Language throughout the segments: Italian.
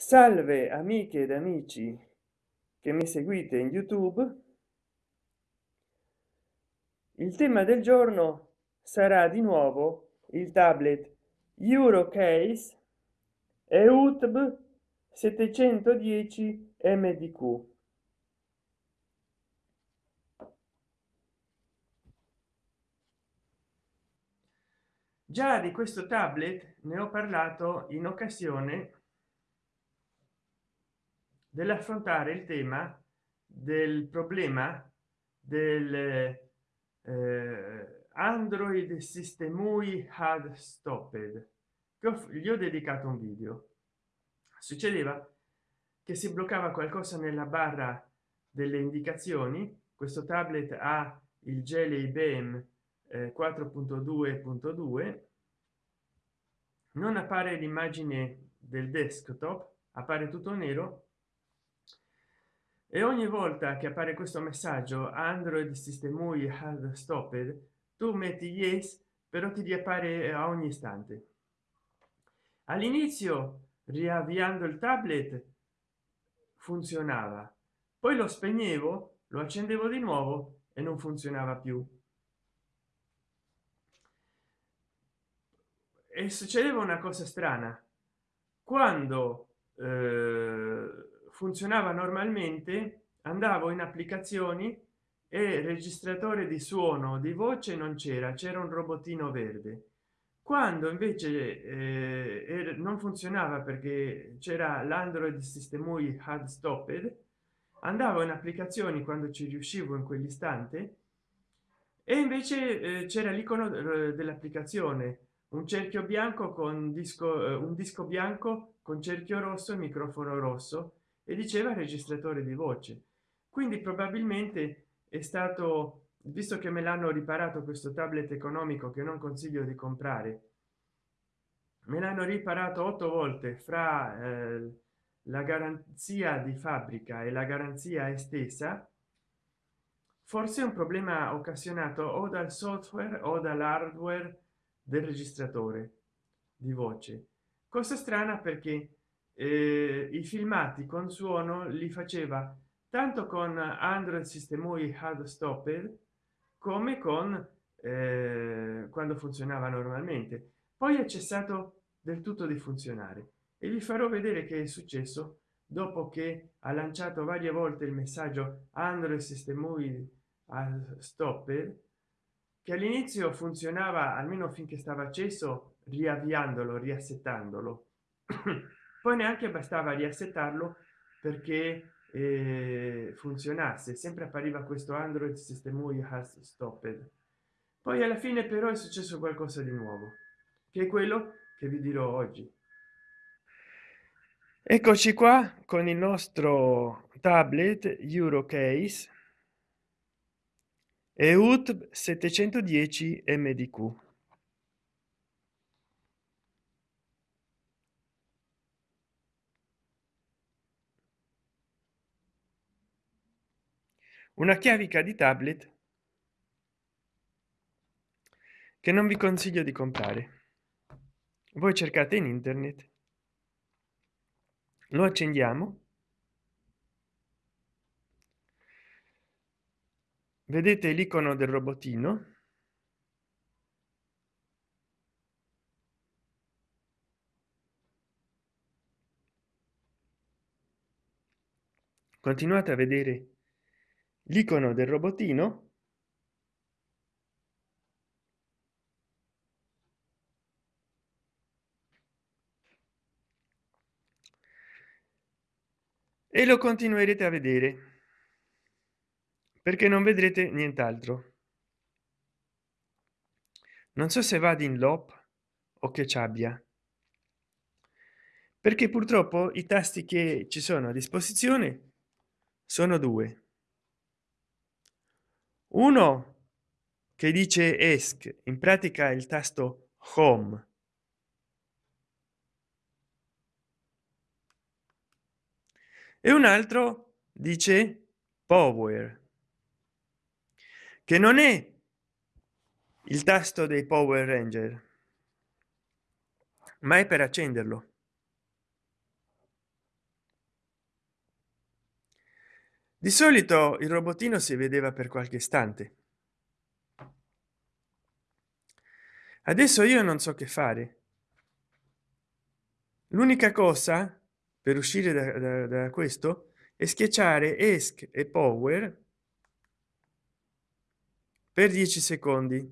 salve amiche ed amici che mi seguite in youtube. Il tema del giorno sarà di nuovo il tablet eurocase e utb 710 mdq già di questo tablet ne ho parlato in occasione dell'affrontare il tema del problema del eh, android system UI had stopped gli ho dedicato un video. Succedeva che si bloccava qualcosa nella barra delle indicazioni. Questo tablet ha il gel IBM eh, 4.2.2 non appare l'immagine del desktop appare tutto nero e ogni volta che appare questo messaggio android system UI has stopped tu metti yes però ti riappare a ogni istante. All'inizio riavviando il tablet funzionava. Poi lo spegnevo lo accendevo di nuovo e non funzionava più. E succedeva una cosa strana. Quando eh, funzionava normalmente andavo in applicazioni e registratore di suono di voce non c'era c'era un robottino verde. Quando invece eh, non funzionava perché c'era l'android system UI hard stopped andavo in applicazioni quando ci riuscivo in quell'istante e invece eh, c'era l'icono eh, dell'applicazione un cerchio bianco con disco eh, un disco bianco con cerchio rosso e microfono rosso e diceva registratore di voce. Quindi probabilmente è stato visto che me l'hanno riparato questo tablet economico che non consiglio di comprare me l'hanno riparato otto volte fra eh, la garanzia di fabbrica e la garanzia estesa forse un problema occasionato o dal software o dall'hardware del registratore di voce. Cosa strana perché eh, i filmati con suono li faceva tanto con android system UI hard stopped come con eh, quando funzionava normalmente. Poi è cessato del tutto di funzionare e vi farò vedere che è successo dopo che ha lanciato varie volte il messaggio android system UI stopped che all'inizio funzionava almeno finché stava acceso riavviandolo riassettandolo poi neanche bastava riassettarlo perché eh, funzionasse. Sempre appariva questo android system UI has stopped poi alla fine però è successo qualcosa di nuovo che è quello che vi dirò oggi. Eccoci qua con il nostro tablet eurocase e ut 710 mdq una chiavica di tablet che non vi consiglio di comprare. Voi cercate in internet lo accendiamo vedete l'icono del robotino continuate a vedere l'icono del robotino. E lo continuerete a vedere. Perché non vedrete nient'altro. Non so se vado in lop o che ci abbia. Perché purtroppo i tasti che ci sono a disposizione sono due uno che dice esc in pratica il tasto home e un altro dice power che non è il tasto dei power ranger ma è per accenderlo di solito il robottino si vedeva per qualche istante. Adesso io non so che fare. L'unica cosa per uscire da, da, da questo è schiacciare esc e power per 10 secondi.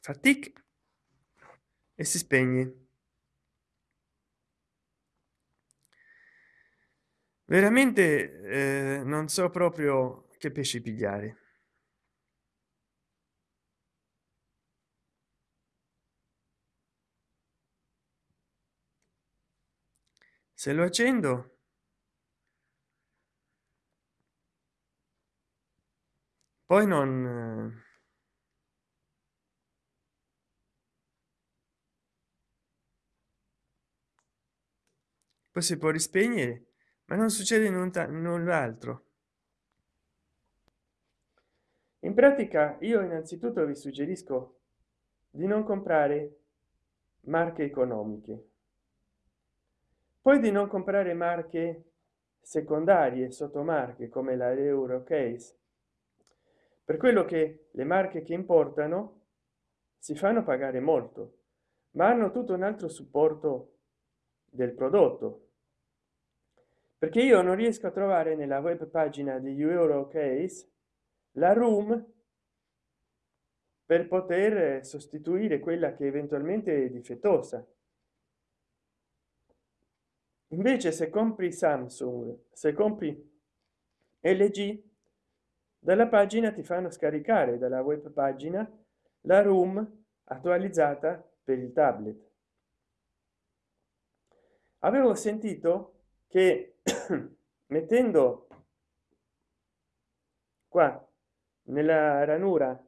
Fa tic e si spegne veramente eh, non so proprio che pesci pigliare. Se lo accendo poi non poi si può rispegnere ma non succede null'altro in pratica io innanzitutto vi suggerisco di non comprare marche economiche. Poi di non comprare marche secondarie sottomarche come la euro case. Per quello che le marche che importano si fanno pagare molto ma hanno tutto un altro supporto del prodotto perché io non riesco a trovare nella web pagina di euro case la room per poter sostituire quella che eventualmente è difettosa. Invece se compri samsung se compri lg dalla pagina ti fanno scaricare dalla web pagina la room attualizzata per il tablet. Avevo sentito che mettendo qua nella ranura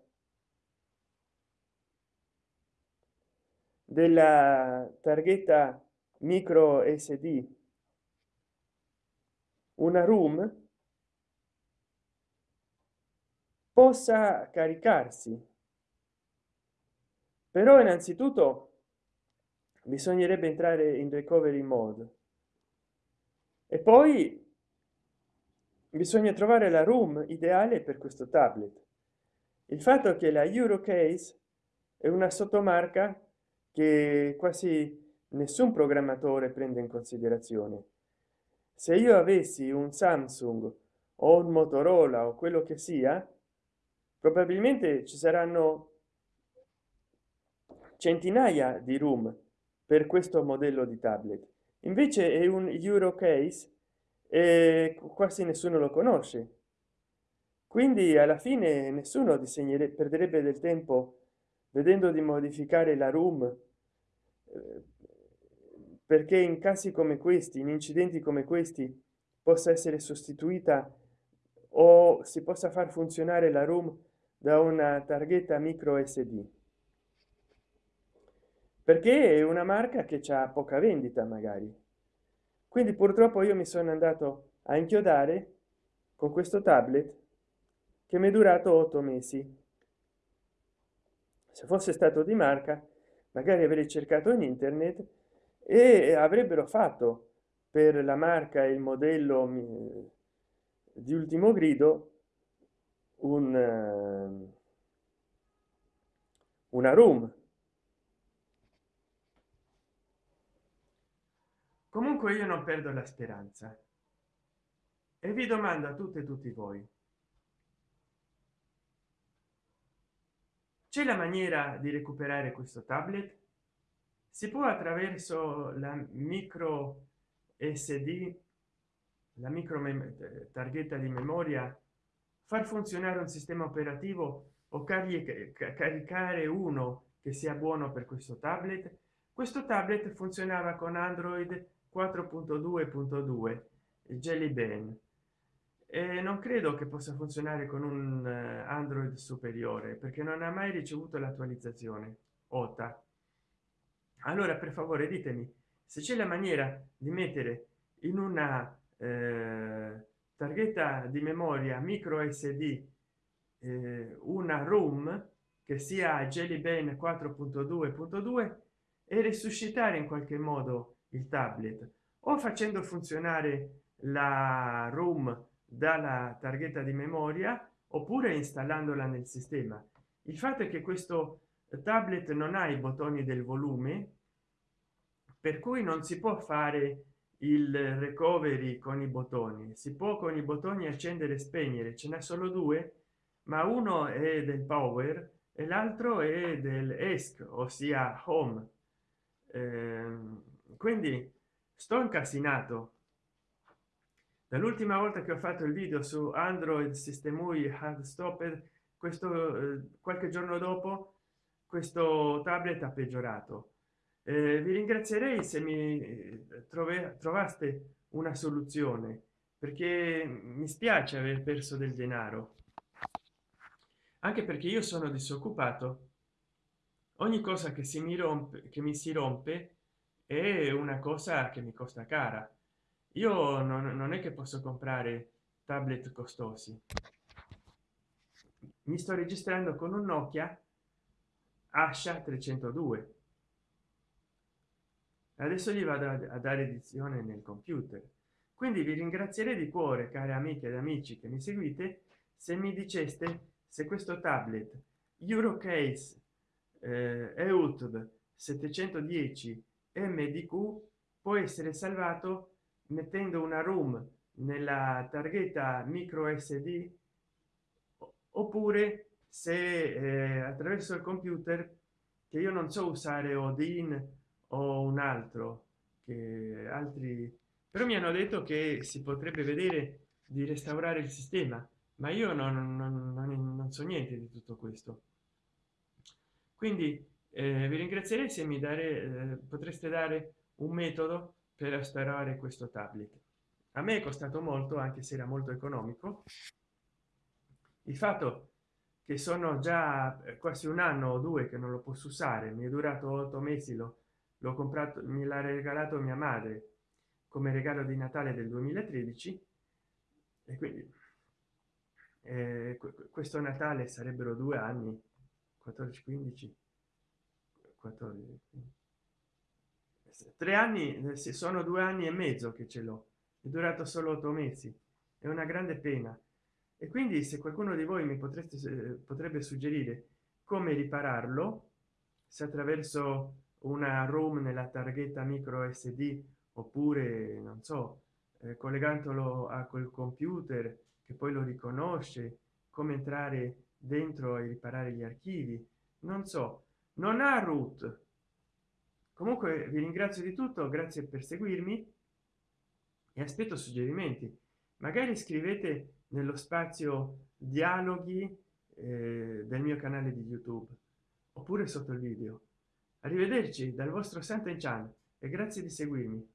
della targhetta micro sd una room possa caricarsi. Però innanzitutto bisognerebbe entrare in recovery mode e poi bisogna trovare la room ideale per questo tablet. Il fatto che la eurocase è una sottomarca che quasi nessun programmatore prende in considerazione. Se io avessi un samsung o un motorola o quello che sia probabilmente ci saranno centinaia di room per questo modello di tablet invece è un euro case e quasi nessuno lo conosce. Quindi alla fine nessuno disegnerebbe perderebbe del tempo vedendo di modificare la room eh, perché in casi come questi in incidenti come questi possa essere sostituita o si possa far funzionare la room da una targhetta micro sd perché è una marca che ha poca vendita magari quindi purtroppo io mi sono andato a inchiodare con questo tablet che mi è durato otto mesi. Se fosse stato di marca magari avrei cercato in internet e avrebbero fatto per la marca il modello di ultimo grido un eh, una room comunque io non perdo la speranza. E vi domando a tutte e tutti voi c'è la maniera di recuperare questo tablet? Si può attraverso la micro sd la micro targhetta di memoria far funzionare un sistema operativo o caricare uno che sia buono per questo tablet? Questo tablet funzionava con android 4.2.2 jelly ben e non credo che possa funzionare con un eh, android superiore perché non ha mai ricevuto l'attualizzazione ota allora per favore ditemi se c'è la maniera di mettere in una eh, targhetta di memoria micro sd eh, una room che sia jelly ben 4.2.2 e resuscitare in qualche modo il tablet o facendo funzionare la room dalla targhetta di memoria oppure installandola nel sistema. Il fatto è che questo tablet non ha i bottoni del volume per cui non si può fare il recovery con i bottoni. Si può con i bottoni accendere e spegnere ce n'è solo due ma uno è del power e l'altro è del esc ossia home. Eh, quindi sto incasinato. Dall'ultima volta che ho fatto il video su android system UI hard stopper questo eh, qualche giorno dopo questo tablet ha peggiorato. Eh, vi ringrazierei se mi eh, trove, trovaste una soluzione perché mi spiace aver perso del denaro. Anche perché io sono disoccupato. Ogni cosa che si mi rompe che mi si rompe è una cosa che mi costa cara. Io non, non è che posso comprare tablet costosi. Mi sto registrando con un nokia asha 302 adesso gli vado a dare edizione nel computer. Quindi vi ringrazierei di cuore cari amiche ed amici che mi seguite se mi diceste se questo tablet eurocase eh, eutube 710 mdq può essere salvato mettendo una room nella targhetta micro sd oppure se eh, attraverso il computer che io non so usare odin o un altro che altri. Però mi hanno detto che si potrebbe vedere di restaurare il sistema ma io non, non, non, non so niente di tutto questo. Quindi eh, vi ringrazierei se mi dare eh, potreste dare un metodo per restaurare questo tablet. A me è costato molto anche se era molto economico. Il fatto che sono già eh, quasi un anno o due che non lo posso usare mi è durato otto mesi l'ho comprato me l'ha regalato mia madre come regalo di natale del 2013 e quindi eh, questo natale sarebbero due anni 14 15 14 tre anni eh, se sono due anni e mezzo che ce l'ho. È durato solo otto mesi. È una grande pena. E quindi se qualcuno di voi mi potreste potrebbe suggerire come ripararlo se attraverso una room nella targhetta micro sd oppure non so eh, collegandolo a quel computer che poi lo riconosce come entrare dentro e riparare gli archivi non so non ha root. Comunque vi ringrazio di tutto grazie per seguirmi e aspetto suggerimenti. Magari scrivete nello spazio dialoghi eh, del mio canale di youtube oppure sotto il video. Arrivederci dal vostro Santa Chan e grazie di seguirmi